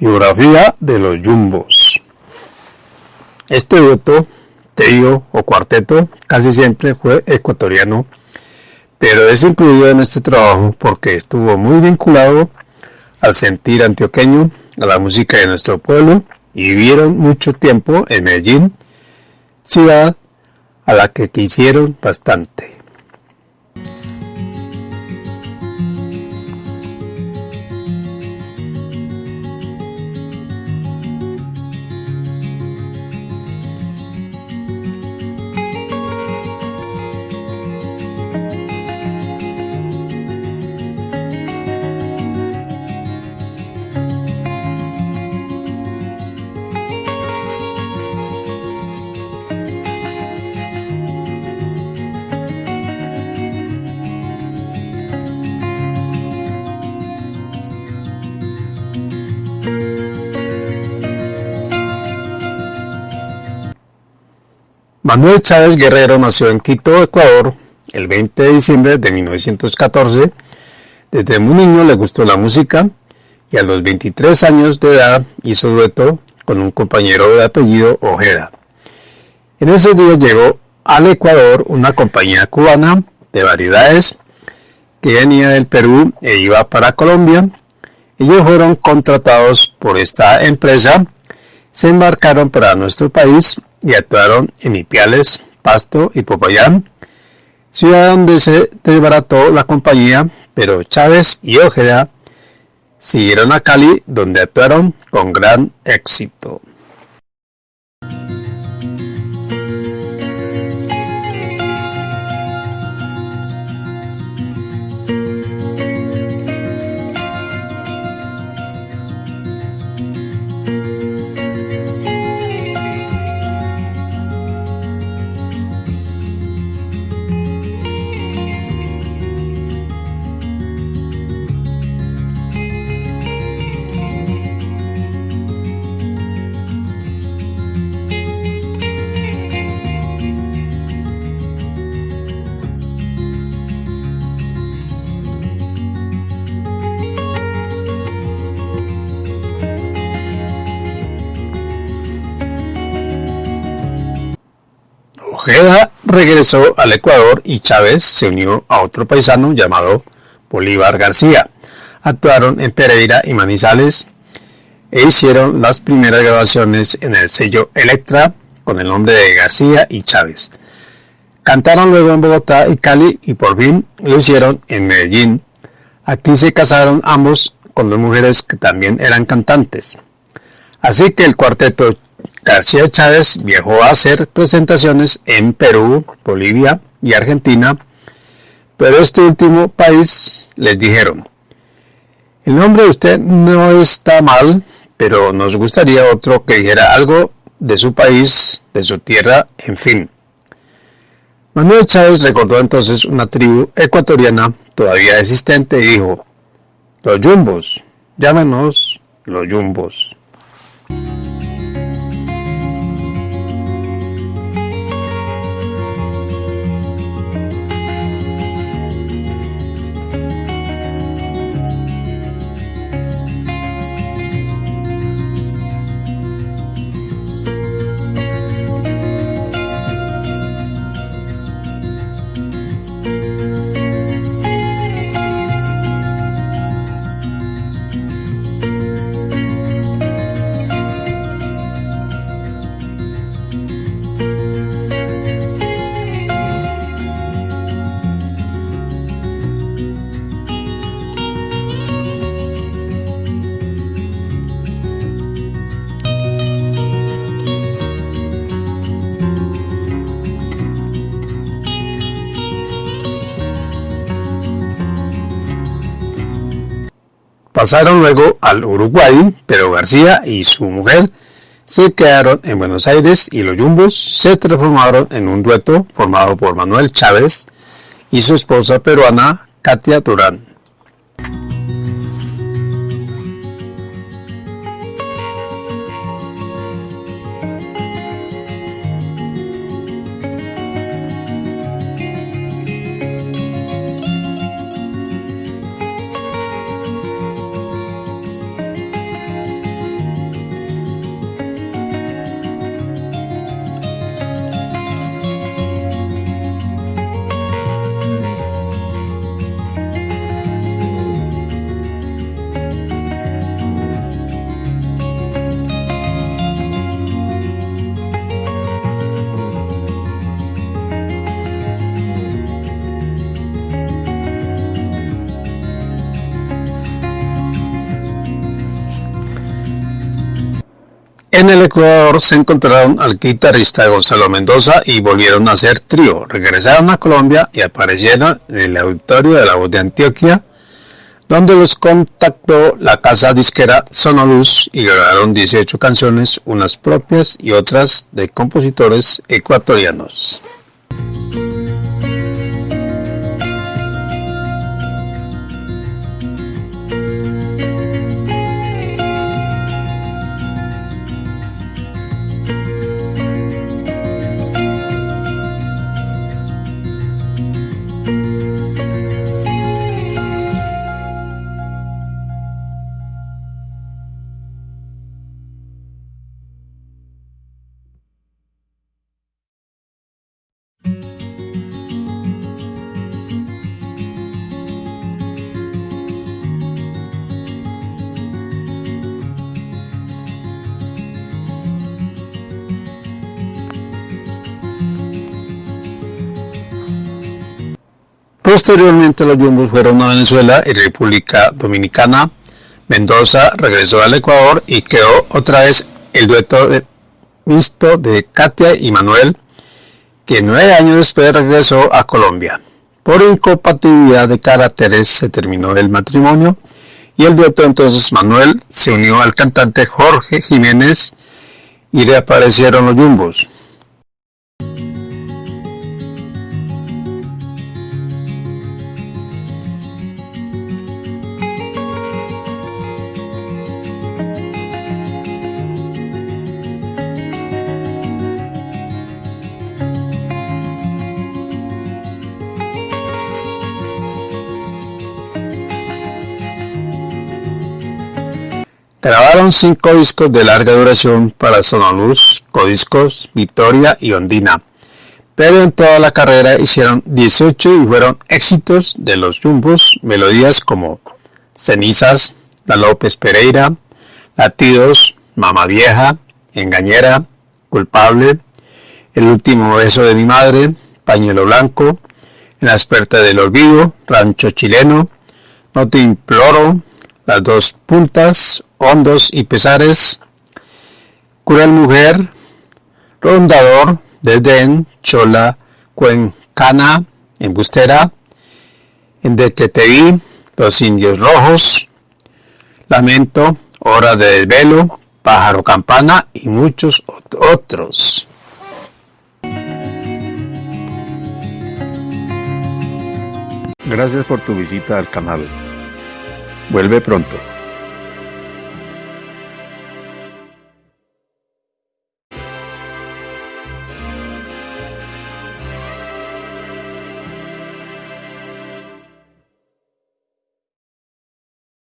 Biografía de los Jumbos. Este dueto, trío o cuarteto casi siempre fue ecuatoriano, pero es incluido en este trabajo porque estuvo muy vinculado al sentir antioqueño, a la música de nuestro pueblo y vivieron mucho tiempo en Medellín, ciudad a la que quisieron bastante. Manuel Chávez Guerrero nació en Quito, Ecuador, el 20 de diciembre de 1914. Desde muy niño le gustó la música y a los 23 años de edad hizo dueto con un compañero de apellido Ojeda. En ese día llegó al Ecuador una compañía cubana de variedades que venía del Perú e iba para Colombia. Ellos fueron contratados por esta empresa, se embarcaron para nuestro país y actuaron en Ipiales, Pasto y Popayán, ciudad donde se desbarató la compañía, pero Chávez y Ojeda siguieron a Cali, donde actuaron con gran éxito. Ojeda regresó al Ecuador y Chávez se unió a otro paisano llamado Bolívar García. Actuaron en Pereira y Manizales e hicieron las primeras grabaciones en el sello Electra con el nombre de García y Chávez. Cantaron luego en Bogotá y Cali y por fin lo hicieron en Medellín. Aquí se casaron ambos con dos mujeres que también eran cantantes. Así que el cuarteto García Chávez viajó a hacer presentaciones en Perú, Bolivia y Argentina, pero este último país les dijeron, el nombre de usted no está mal, pero nos gustaría otro que dijera algo de su país, de su tierra, en fin. Manuel Chávez recordó entonces una tribu ecuatoriana todavía existente y dijo, los yumbos, llámenos los yumbos. Pasaron luego al Uruguay, pero García y su mujer se quedaron en Buenos Aires y los Yumbos se transformaron en un dueto formado por Manuel Chávez y su esposa peruana Katia Durán. En el Ecuador se encontraron al guitarrista Gonzalo Mendoza y volvieron a ser trío. Regresaron a Colombia y aparecieron en el auditorio de la voz de Antioquia, donde los contactó la casa disquera Sonoluz y grabaron 18 canciones, unas propias y otras de compositores ecuatorianos. Posteriormente los Jumbos fueron a Venezuela y República Dominicana. Mendoza regresó al Ecuador y quedó otra vez el dueto de, mixto de Katia y Manuel, que nueve años después regresó a Colombia. Por incompatibilidad de caracteres se terminó el matrimonio y el dueto entonces Manuel se unió al cantante Jorge Jiménez y reaparecieron los Jumbos. Grabaron cinco discos de larga duración para Sonoluz, Codiscos, Victoria y Ondina, pero en toda la carrera hicieron 18 y fueron éxitos de los Jumbos, melodías como Cenizas, La López Pereira, Latidos, Mama Vieja, Engañera, Culpable, El Último Beso de mi Madre, Pañuelo Blanco, En la Esperta del Olvido, Rancho Chileno, No te imploro, Las Dos Puntas, hondos y pesares, cruel mujer, rondador, desdén, chola, cuencana, embustera, vi, los indios rojos, lamento, hora de desvelo, pájaro campana y muchos otros. Gracias por tu visita al canal. Vuelve pronto.